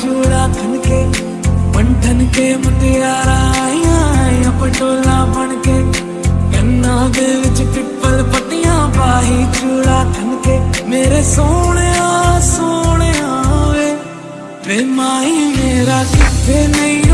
चूड़ा खनके के के मटियारा पटोला बन के। गन्ना दे विच पिपल पटियाँ पाही, चूड़ा खनके मेरे सोने सोने वे माई मेरा किथे नहीं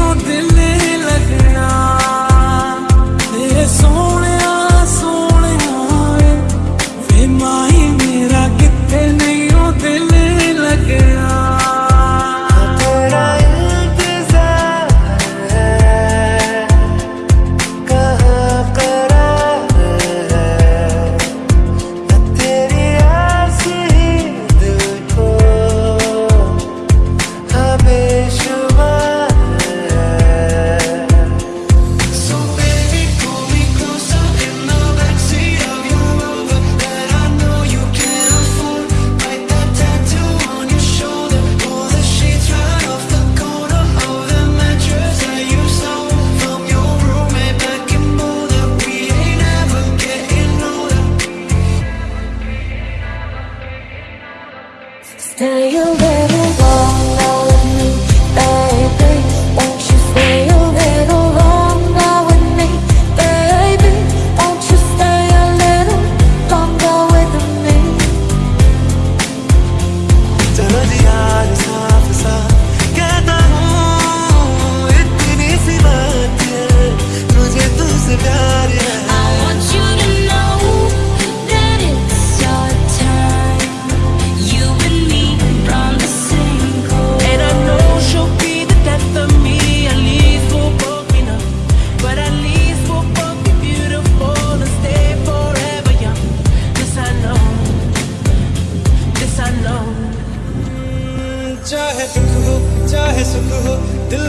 after. 是的。